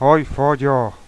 ¡Hoy follo!